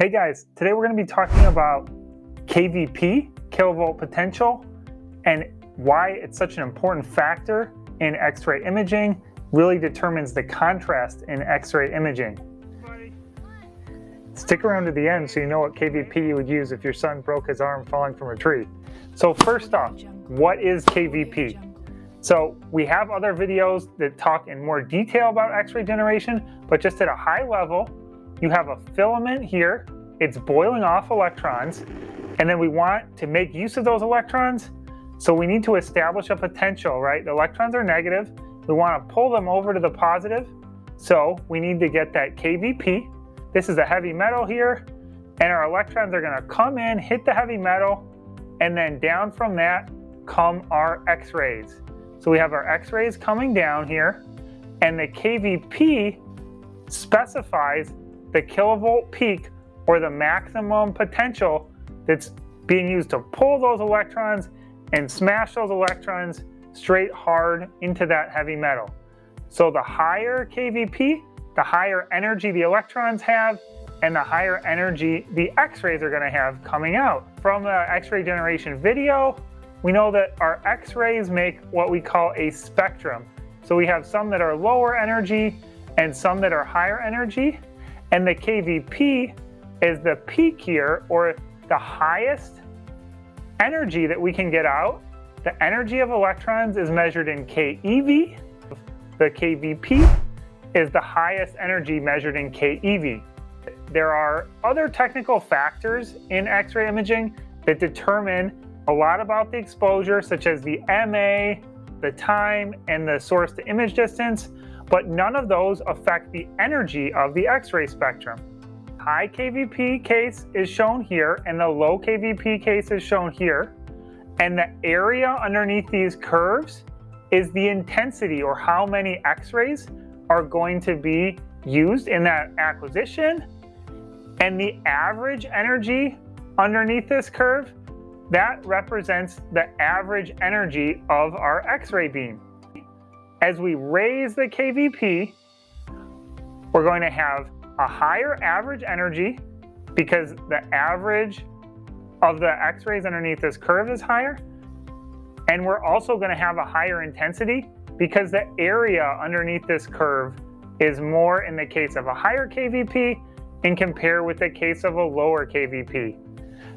Hey guys, today we're going to be talking about KVP, kilovolt potential, and why it's such an important factor in X-ray imaging, really determines the contrast in X-ray imaging. Stick around to the end so you know what KVP you would use if your son broke his arm falling from a tree. So first off, what is KVP? So we have other videos that talk in more detail about X-ray generation, but just at a high level, you have a filament here, it's boiling off electrons, and then we want to make use of those electrons, so we need to establish a potential, right? The electrons are negative, we want to pull them over to the positive, so we need to get that KVP. This is a heavy metal here, and our electrons are going to come in, hit the heavy metal, and then down from that come our X-rays. So we have our X-rays coming down here, and the KVP specifies the kilovolt peak or the maximum potential that's being used to pull those electrons and smash those electrons straight hard into that heavy metal. So the higher KVP, the higher energy the electrons have, and the higher energy the x-rays are gonna have coming out. From the x-ray generation video, we know that our x-rays make what we call a spectrum. So we have some that are lower energy and some that are higher energy. And the KVP is the peak here, or the highest energy that we can get out. The energy of electrons is measured in keV. The KVP is the highest energy measured in keV. There are other technical factors in X-ray imaging that determine a lot about the exposure, such as the MA, the time, and the source to image distance, but none of those affect the energy of the X-ray spectrum. High KVP case is shown here, and the low KVP case is shown here. And the area underneath these curves is the intensity, or how many X-rays are going to be used in that acquisition. And the average energy underneath this curve, that represents the average energy of our X-ray beam. As we raise the KVP, we're going to have a higher average energy because the average of the x-rays underneath this curve is higher. And we're also going to have a higher intensity because the area underneath this curve is more in the case of a higher KVP and compare with the case of a lower KVP.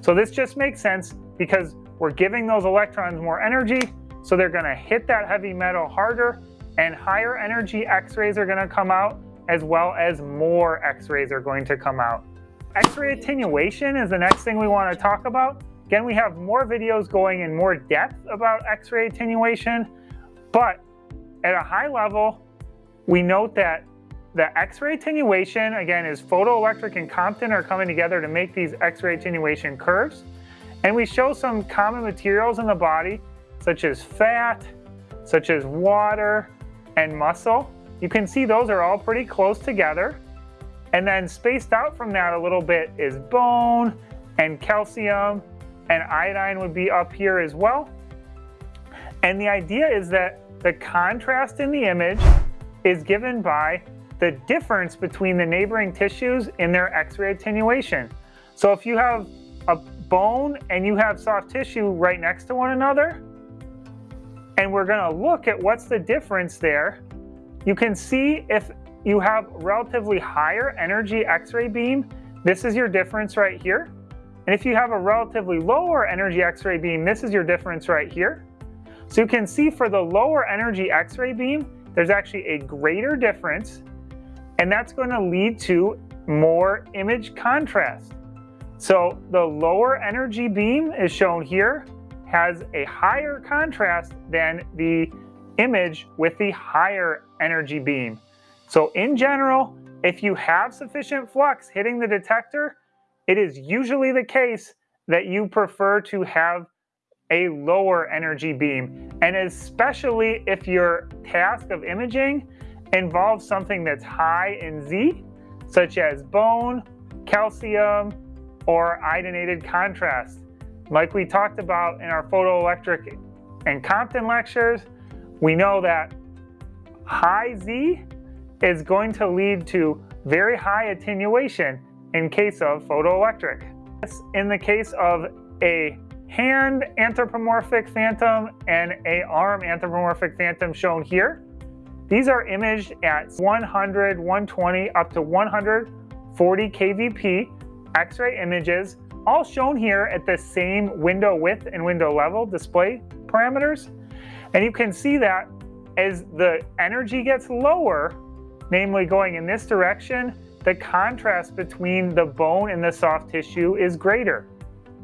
So this just makes sense because we're giving those electrons more energy, so they're going to hit that heavy metal harder and higher energy x-rays are going to come out as well as more x-rays are going to come out. X-ray attenuation is the next thing we want to talk about. Again, we have more videos going in more depth about X-ray attenuation, but at a high level, we note that the X-ray attenuation, again, is photoelectric and Compton are coming together to make these X-ray attenuation curves. And we show some common materials in the body, such as fat, such as water, and muscle. You can see those are all pretty close together. And then spaced out from that a little bit is bone and calcium and iodine would be up here as well. And the idea is that the contrast in the image is given by the difference between the neighboring tissues in their X-ray attenuation. So if you have a bone and you have soft tissue right next to one another, and we're gonna look at what's the difference there, you can see if you have relatively higher energy X-ray beam, this is your difference right here. And if you have a relatively lower energy X-ray beam, this is your difference right here. So you can see for the lower energy X-ray beam, there's actually a greater difference, and that's going to lead to more image contrast. So the lower energy beam is shown here, has a higher contrast than the image with the higher energy beam. So in general, if you have sufficient flux hitting the detector, it is usually the case that you prefer to have a lower energy beam. And especially if your task of imaging involves something that's high in Z, such as bone, calcium, or iodinated contrast. Like we talked about in our photoelectric and Compton lectures, we know that high Z is going to lead to very high attenuation. in case of photoelectric. In the case of a hand anthropomorphic phantom and a arm anthropomorphic phantom shown here, these are imaged at 100, 120, up to 140 kVp X-ray images, all shown here at the same window width and window level display parameters. And you can see that as the energy gets lower, namely going in this direction, the contrast between the bone and the soft tissue is greater.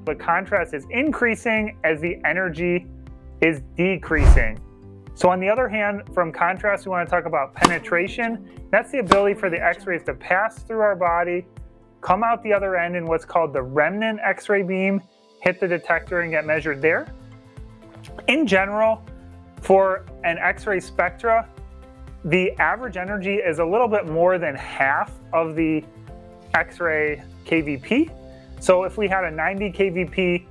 The contrast is increasing as the energy is decreasing. So on the other hand, from contrast, we want to talk about penetration. That's the ability for the x-rays to pass through our body, come out the other end in what's called the remnant x-ray beam, hit the detector and get measured there. In general, for an x-ray spectra, the average energy is a little bit more than half of the x-ray KVP. So if we had a 90 KVP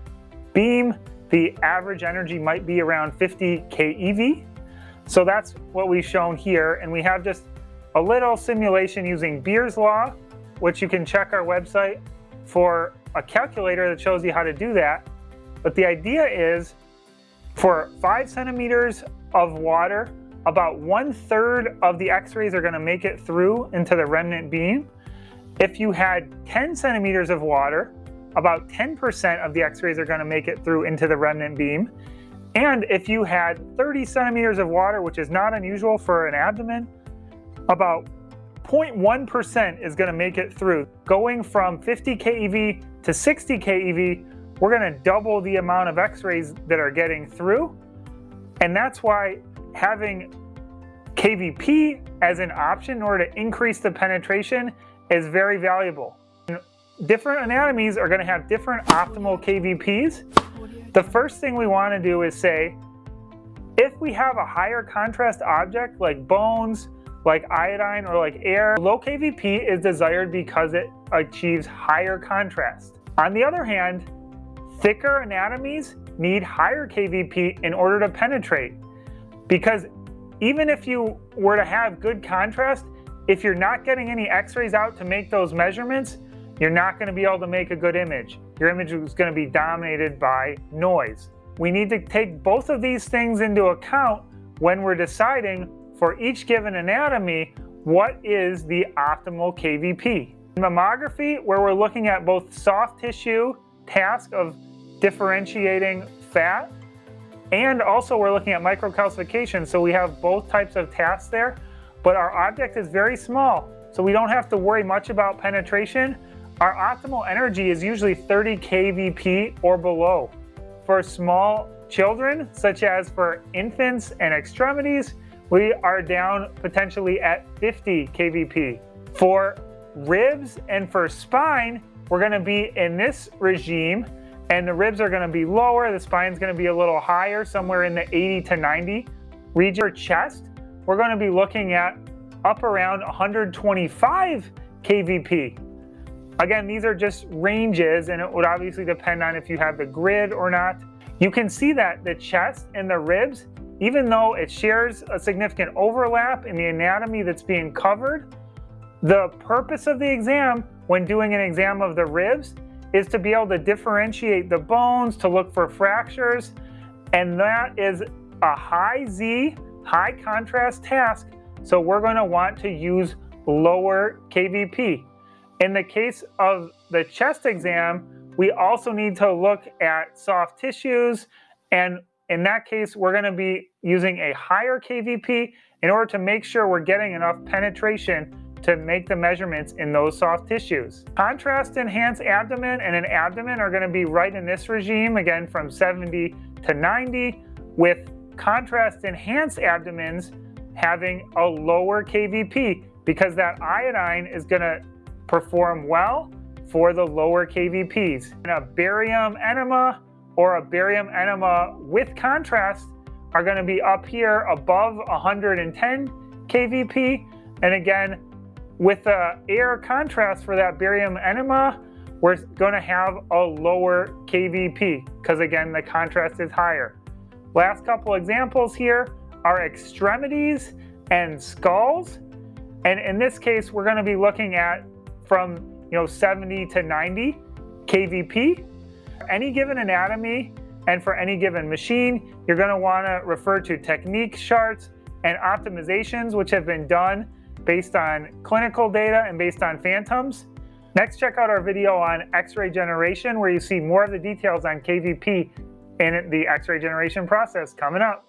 beam, the average energy might be around 50 keV. So that's what we've shown here. And we have just a little simulation using Beer's Law, which you can check our website for a calculator that shows you how to do that. But the idea is for five centimeters of water, about one third of the x-rays are gonna make it through into the remnant beam. If you had 10 centimeters of water, about 10% of the x-rays are gonna make it through into the remnant beam. And if you had 30 centimeters of water, which is not unusual for an abdomen, about 0.1% is going to make it through. Going from 50 keV to 60 keV, we're going to double the amount of x-rays that are getting through. And that's why having KVP as an option in order to increase the penetration is very valuable. Different anatomies are going to have different optimal KVPs. The first thing we want to do is say, if we have a higher contrast object like bones, like iodine, or like air, low KVP is desired because it achieves higher contrast. On the other hand, thicker anatomies need higher KVP in order to penetrate. Because even if you were to have good contrast, if you're not getting any x-rays out to make those measurements, you're not going to be able to make a good image. Your image is going to be dominated by noise. We need to take both of these things into account when we're deciding for each given anatomy what is the optimal KVP. Mammography, where we're looking at both soft tissue task of differentiating fat, and also we're looking at microcalcification, so we have both types of tasks there, but our object is very small, so we don't have to worry much about penetration. Our optimal energy is usually 30 kVp or below. For small children, such as for infants and extremities, we are down potentially at 50 kVp. For ribs and for spine, we're gonna be in this regime and the ribs are gonna be lower, the spine's gonna be a little higher, somewhere in the 80 to 90 region. For chest, we're gonna be looking at up around 125 kVp. Again, these are just ranges and it would obviously depend on if you have the grid or not. You can see that the chest and the ribs, even though it shares a significant overlap in the anatomy that's being covered, the purpose of the exam when doing an exam of the ribs is to be able to differentiate the bones, to look for fractures, and that is a high Z, high contrast task, so we're going to want to use lower KVP. In the case of the chest exam, we also need to look at soft tissues. And in that case, we're going to be using a higher KVP in order to make sure we're getting enough penetration to make the measurements in those soft tissues. Contrast enhanced abdomen and an abdomen are going to be right in this regime, again from 70 to 90, with contrast enhanced abdomens having a lower KVP because that iodine is going to perform well for the lower KVPs. And a barium enema or a barium enema with contrast are going to be up here above 110 kVp. And again, with the air contrast for that barium enema, we're going to have a lower KVP because again, the contrast is higher. Last couple examples here are extremities and skulls. And in this case, we're going to be looking at from you know, 70 to 90 kVp. Any given anatomy and for any given machine, you're gonna wanna refer to technique charts and optimizations which have been done based on clinical data and based on phantoms. Next, check out our video on X-ray generation where you see more of the details on KVP in the X-ray generation process coming up.